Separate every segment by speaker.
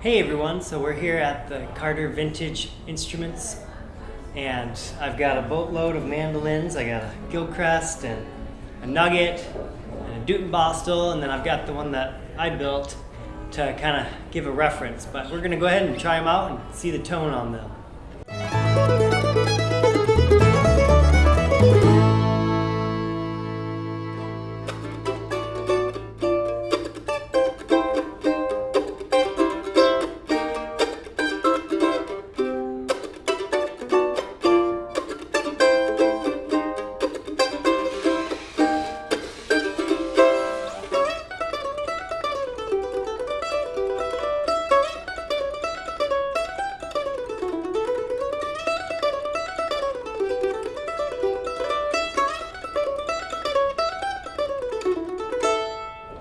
Speaker 1: Hey everyone, so we're here at the Carter Vintage Instruments and I've got a boatload of mandolins. I got a Gilchrist and a Nugget and a Dudenbostel and then I've got the one that I built to kind of give a reference. But we're going to go ahead and try them out and see the tone on them.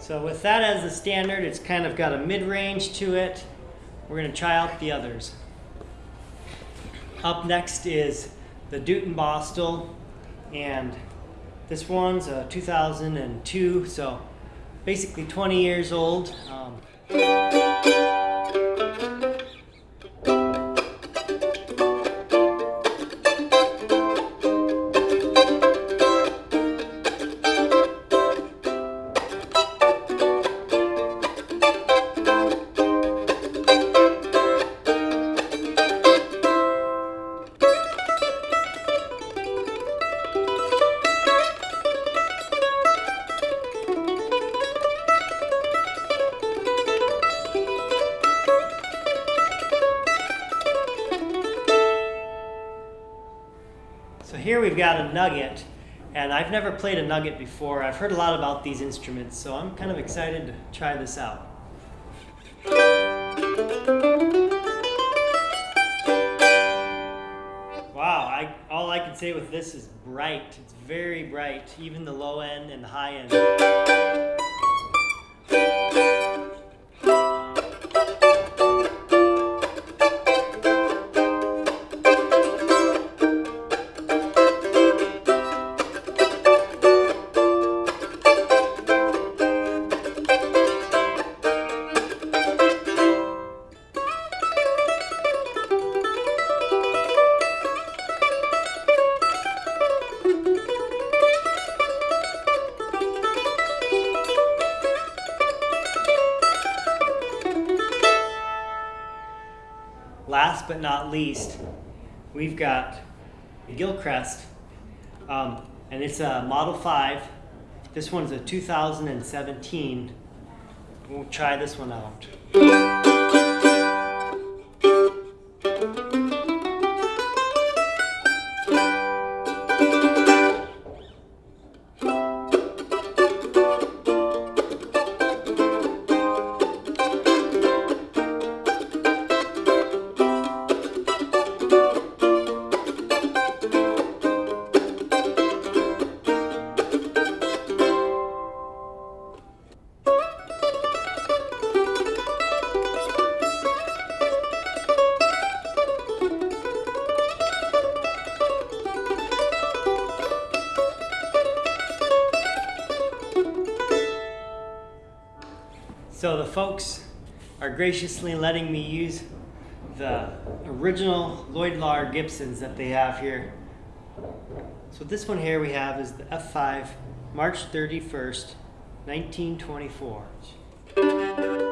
Speaker 1: So with that as the standard, it's kind of got a mid-range to it. We're going to try out the others. Up next is the Dudenbostel, and this one's a 2002, so basically 20 years old. Um, here we've got a nugget, and I've never played a nugget before. I've heard a lot about these instruments, so I'm kind of excited to try this out. Wow, I, all I can say with this is bright. It's very bright, even the low end and the high end. Last but not least, we've got the Gilchrist, um, and it's a Model 5. This one's a 2017. We'll try this one out. So the folks are graciously letting me use the original Lloyd Loar Gibsons that they have here. So this one here we have is the F5 March 31st, 1924.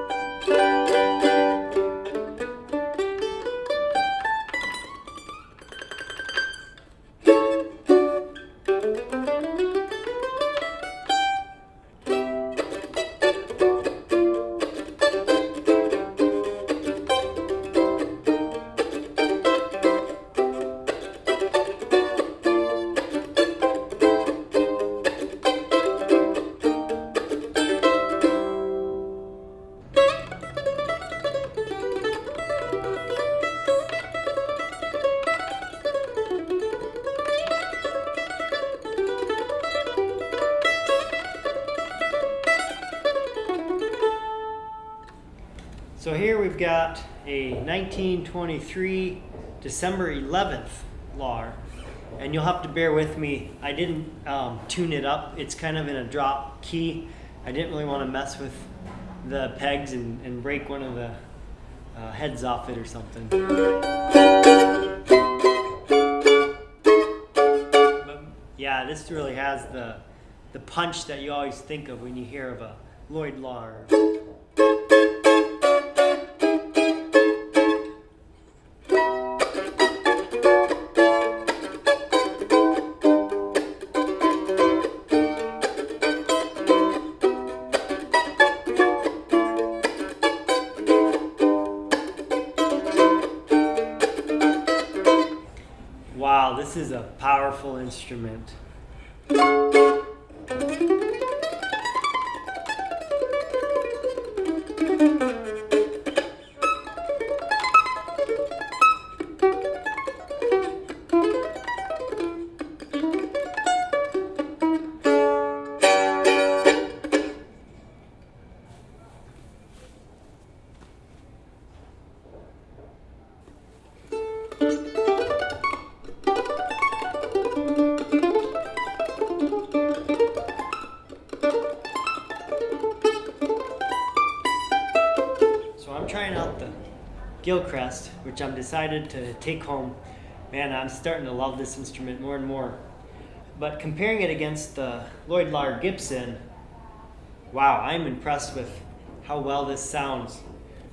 Speaker 1: So here we've got a 1923 December 11th Loar, and you'll have to bear with me. I didn't um, tune it up. It's kind of in a drop key. I didn't really want to mess with the pegs and, and break one of the uh, heads off it or something. But yeah, this really has the the punch that you always think of when you hear of a Lloyd Loar. Wow, this is a powerful instrument. Gilchrist, which I'm decided to take home. Man, I'm starting to love this instrument more and more. But comparing it against the Lloyd Loar Gibson, wow, I'm impressed with how well this sounds.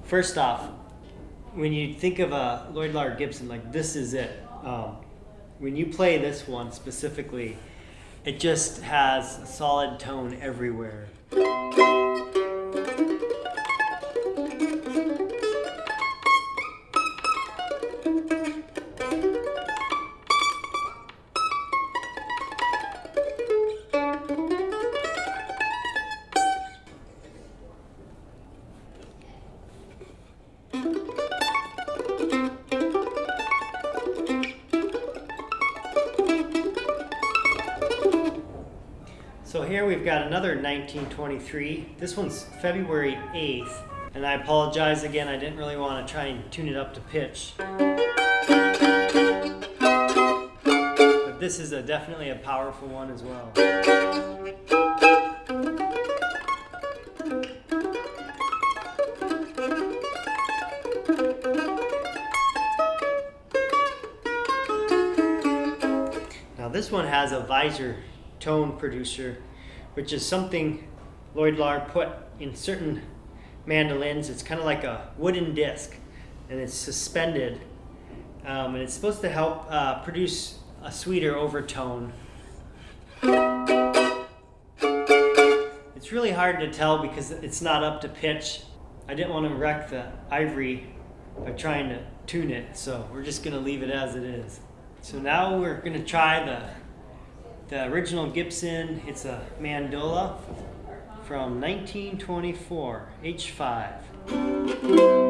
Speaker 1: First off, when you think of a Lloyd Loar Gibson, like this is it. Um, when you play this one specifically, it just has a solid tone everywhere. So here we've got another 1923. This one's February 8th. And I apologize again, I didn't really want to try and tune it up to pitch. But this is a, definitely a powerful one as well. Now this one has a Virzi tone producer, which is something Lloyd Loar put in certain mandolins. It's kind of like a wooden disc, and it's suspended, um, and it's supposed to help uh, produce a sweeter overtone. It's really hard to tell because it's not up to pitch. I didn't want to wreck the ivory by trying to tune it, so we're just going to leave it as it is. So now we're going to try the the original Gibson. It's a mandola from 1924, H5.